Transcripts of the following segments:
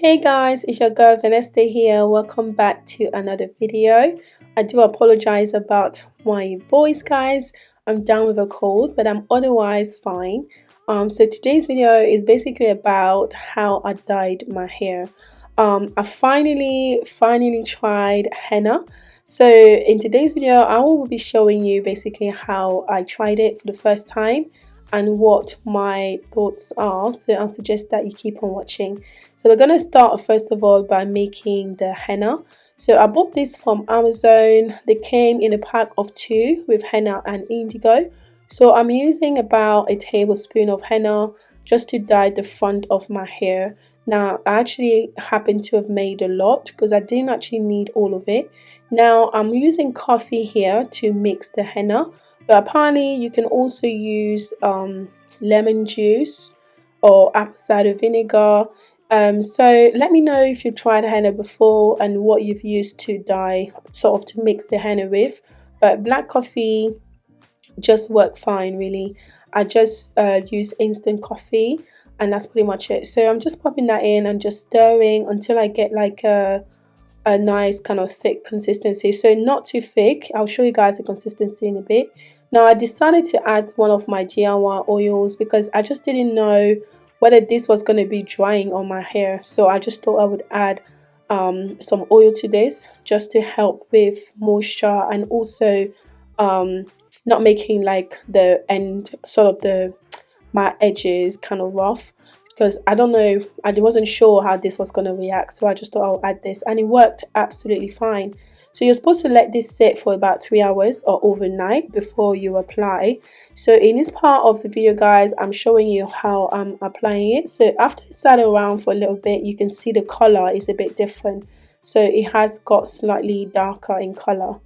Hey guys, it's your girl Vanessa here. Welcome back to another video. I do apologize about my voice guys. I'm down with a cold, but I'm otherwise fine. Um, so today's video is basically about how I dyed my hair. Um, I finally, finally tried henna. So in today's video, I will be showing you basically how I tried it for the first time and what my thoughts are. So i suggest that you keep on watching. So we're going to start first of all by making the henna. So i bought this from amazon. They came in a pack of two with henna and indigo. So i'm using about a tablespoon of henna just to dye the front of my hair. Now i actually happen to have made a lot because i didn't actually need all of it. Now i'm using coffee here to mix the henna but apparently you can also use um, lemon juice or apple cider vinegar. Um, so let me know if you've tried henna before and what you've used to dye sort of to mix the henna with. But black coffee just worked fine really. I just uh, use instant coffee and that's pretty much it. So I'm just popping that in and just stirring until I get like a a nice kind of thick consistency. So not too thick. I'll show you guys the consistency in a bit now I decided to add one of my Giawa oils because I just didn't know whether this was going to be drying on my hair. So I just thought I would add um, some oil to this just to help with moisture and also um, not making like the end sort of the my edges kind of rough because I don't know I wasn't sure how this was going to react so I just thought I'll add this and it worked absolutely fine so you're supposed to let this sit for about three hours or overnight before you apply. So in this part of the video guys, I'm showing you how I'm applying it. So after it sat around for a little bit, you can see the color is a bit different. So it has got slightly darker in color.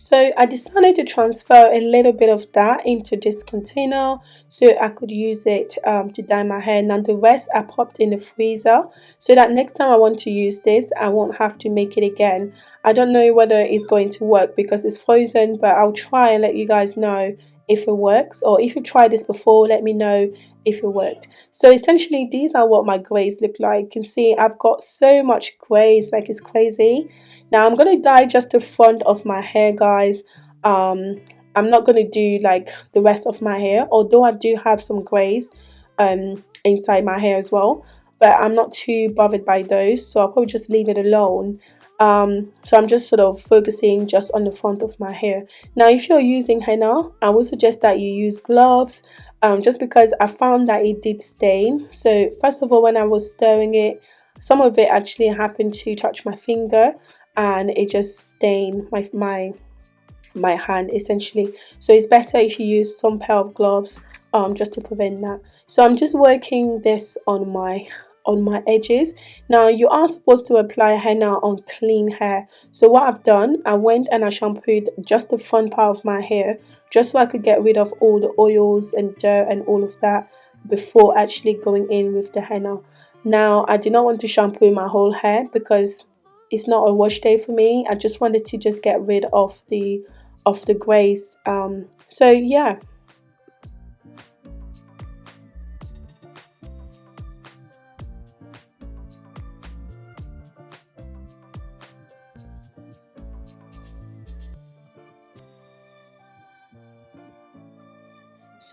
So I decided to transfer a little bit of that into this container so I could use it um, to dye my hair. Now the rest I popped in the freezer so that next time I want to use this I won't have to make it again. I don't know whether it's going to work because it's frozen but I'll try and let you guys know if it works or if you tried this before let me know if it worked. So essentially these are what my grays look like. You can see I've got so much grays like it's crazy. Now I'm going to dye just the front of my hair guys. Um I'm not going to do like the rest of my hair although I do have some grays um inside my hair as well but I'm not too bothered by those so I'll probably just leave it alone. Um, so I'm just sort of focusing just on the front of my hair. Now if you're using henna I would suggest that you use gloves um, just because I found that it did stain. So first of all when I was stirring it some of it actually happened to touch my finger and it just stained my my my hand essentially. So it's better if you use some pair of gloves um just to prevent that. So i'm just working this on my on my edges. Now you are supposed to apply henna on clean hair. So what i've done i went and i shampooed just the front part of my hair just so i could get rid of all the oils and dirt and all of that before actually going in with the henna now i do not want to shampoo my whole hair because it's not a wash day for me. I just wanted to just get rid of the of the grays. Um so yeah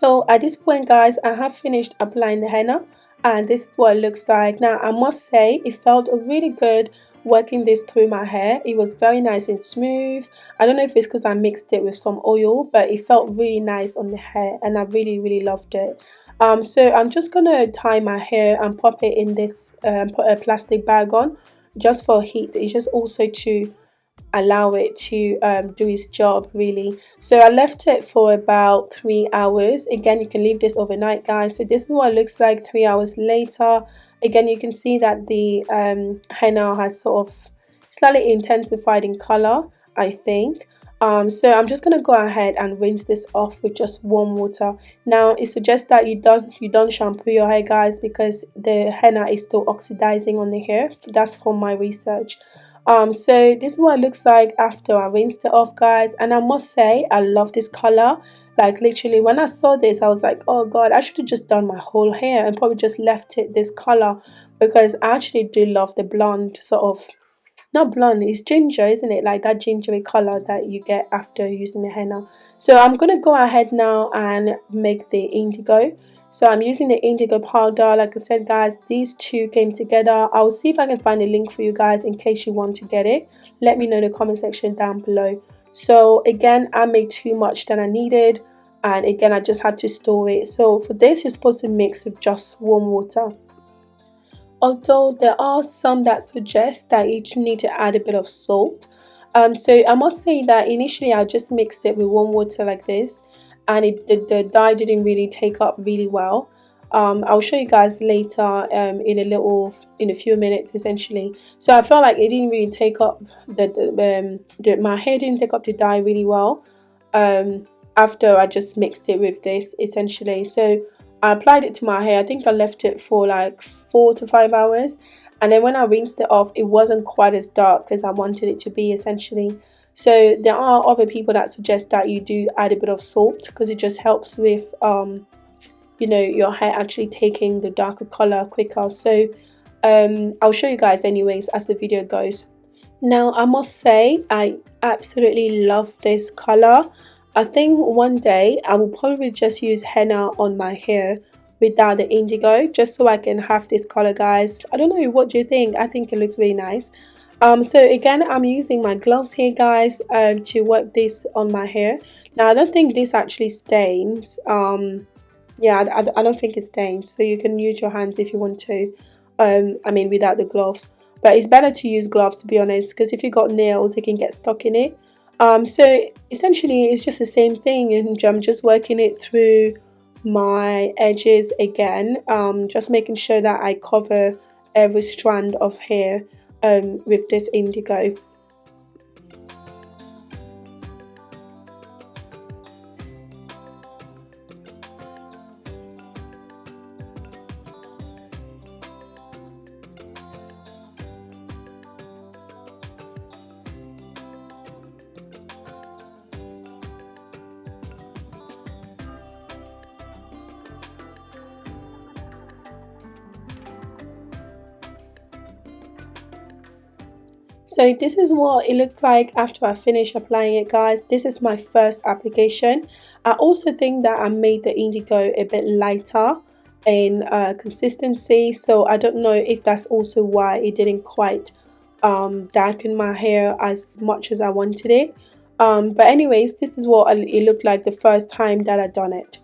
so at this point guys i have finished applying the henna and this is what it looks like. Now i must say it felt really good working this through my hair. It was very nice and smooth. I don't know if it's because i mixed it with some oil but it felt really nice on the hair and i really really loved it. Um so i'm just gonna tie my hair and pop it in this um put a plastic bag on just for heat. It's just also to allow it to um, do its job really. So I left it for about three hours. Again you can leave this overnight guys. So this is what it looks like three hours later. Again you can see that the um, henna has sort of slightly intensified in color I think. Um, so I'm just gonna go ahead and rinse this off with just warm water. Now it suggests that you don't you don't shampoo your hair guys because the henna is still oxidizing on the hair. That's from my research um so this is what it looks like after I rinsed it off guys. And I must say I love this color. Like literally when I saw this I was like oh god I should have just done my whole hair and probably just left it this color because I actually do love the blonde sort of not blonde it's ginger isn't it? Like that gingery color that you get after using the henna. So I'm gonna go ahead now and make the indigo so I'm using the indigo powder. Like I said guys these two came together. I'll see if I can find a link for you guys in case you want to get it. Let me know in the comment section down below. So again I made too much than I needed. And again I just had to store it. So for this you're supposed to mix with just warm water. Although there are some that suggest that you need to add a bit of salt. Um, so I must say that initially I just mixed it with warm water like this and it, the, the dye didn't really take up really well. Um, I'll show you guys later um, in a little in a few minutes essentially. So I felt like it didn't really take up the, the, um, the my hair didn't take up the dye really well um, after I just mixed it with this essentially. So I applied it to my hair. I think I left it for like four to five hours. And then when I rinsed it off it wasn't quite as dark as I wanted it to be essentially so there are other people that suggest that you do add a bit of salt because it just helps with um, you know your hair actually taking the darker color quicker. So um, I'll show you guys anyways as the video goes. Now I must say I absolutely love this color. I think one day I will probably just use henna on my hair without the indigo just so I can have this color guys. I don't know what do you think? I think it looks really nice um so again I'm using my gloves here guys um to work this on my hair. Now I don't think this actually stains. Um yeah I, I, don't think it stains. So you can use your hands if you want to um I mean without the gloves. But it's better to use gloves to be honest because if you got nails it can get stuck in it. Um, so essentially it's just the same thing and I'm just working it through my edges again um, just making sure that I cover every strand of hair um, with this indigo so this is what it looks like after I finish applying it guys. This is my first application. I also think that I made the indigo a bit lighter in uh, consistency. So I don't know if that's also why it didn't quite um, darken my hair as much as I wanted it. Um, but anyways this is what it looked like the first time that I done it.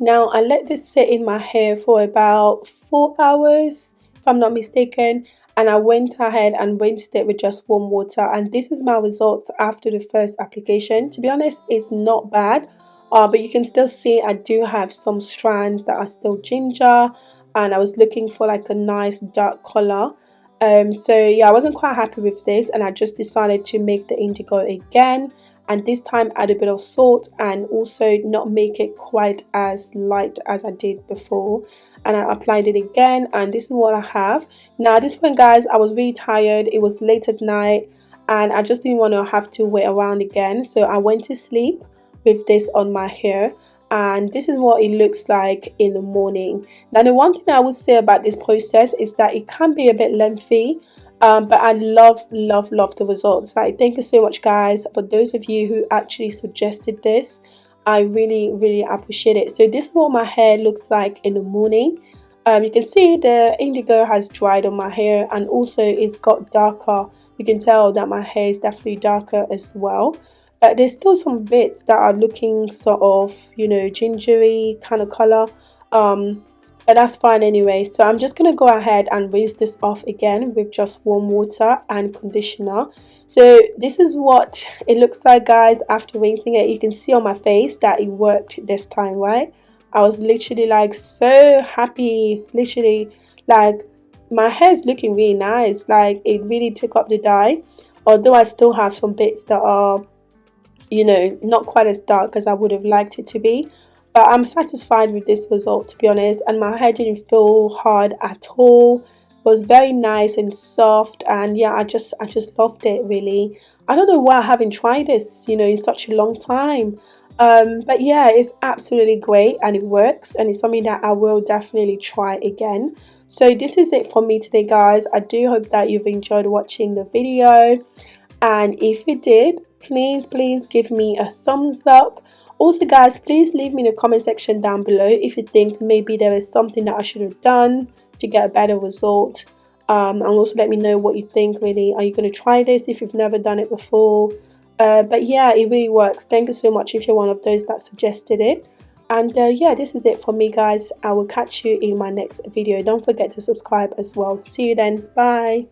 Now I let this sit in my hair for about four hours if I'm not mistaken and I went ahead and rinsed it with just warm water. And this is my results after the first application. To be honest it's not bad. Uh, but you can still see I do have some strands that are still ginger. And I was looking for like a nice dark color. Um, so yeah I wasn't quite happy with this. And I just decided to make the indigo again. And this time add a bit of salt and also not make it quite as light as I did before and I applied it again and this is what I have. Now at this point guys I was really tired. It was late at night and I just didn't want to have to wait around again. So I went to sleep with this on my hair and this is what it looks like in the morning. Now the one thing I would say about this process is that it can be a bit lengthy um, but I love love love the results. Like thank you so much guys for those of you who actually suggested this I really really appreciate it. So this is what my hair looks like in the morning. Um, you can see the indigo has dried on my hair and also it's got darker. You can tell that my hair is definitely darker as well. But there's still some bits that are looking sort of you know gingery kind of color. Um, but that's fine anyway. So I'm just gonna go ahead and rinse this off again with just warm water and conditioner so this is what it looks like guys after rinsing it. You can see on my face that it worked this time right? I was literally like so happy. Literally like my hair is looking really nice. Like it really took up the dye. Although I still have some bits that are you know not quite as dark as I would have liked it to be. But I'm satisfied with this result to be honest. And my hair didn't feel hard at all was very nice and soft and yeah I just I just loved it really. I don't know why I haven't tried this you know in such a long time. Um, but yeah it's absolutely great and it works and it's something that I will definitely try again. So this is it for me today guys. I do hope that you've enjoyed watching the video. And if you did please please give me a thumbs up also guys please leave me in the comment section down below if you think maybe there is something that i should have done to get a better result. Um, and also let me know what you think really. Are you going to try this if you've never done it before? Uh, but yeah it really works. Thank you so much if you're one of those that suggested it. And uh, yeah this is it for me guys. I will catch you in my next video. Don't forget to subscribe as well. See you then. Bye